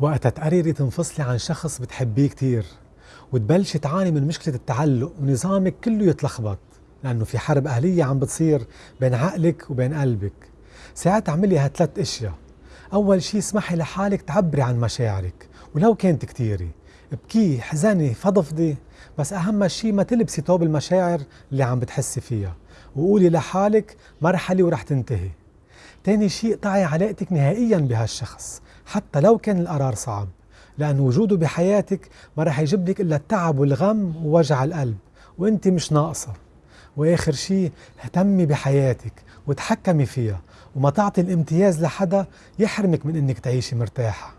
وقتها تقرري تنفصلي عن شخص بتحبيه كتير وتبلشي تعاني من مشكلة التعلق ونظامك كله يتلخبط لأنه في حرب أهلية عم بتصير بين عقلك وبين قلبك. ساعات اعملي هالثلاث أشياء. أول شي اسمحي لحالك تعبري عن مشاعرك ولو كانت كتيرة ابكي حزني فضفضي بس أهم شي ما تلبسي ثوب المشاعر اللي عم بتحسي فيها وقولي لحالك مرحلة ورح تنتهي. تاني شيء قطعي علاقتك نهائيا بهالشخص حتى لو كان القرار صعب. لأن وجوده بحياتك ما رح يجيب لك إلا التعب والغم ووجع القلب وأنت مش ناقصة. وآخر شيء اهتمي بحياتك وتحكمي فيها وما تعطي الامتياز لحدا يحرمك من إنك تعيشي مرتاحة.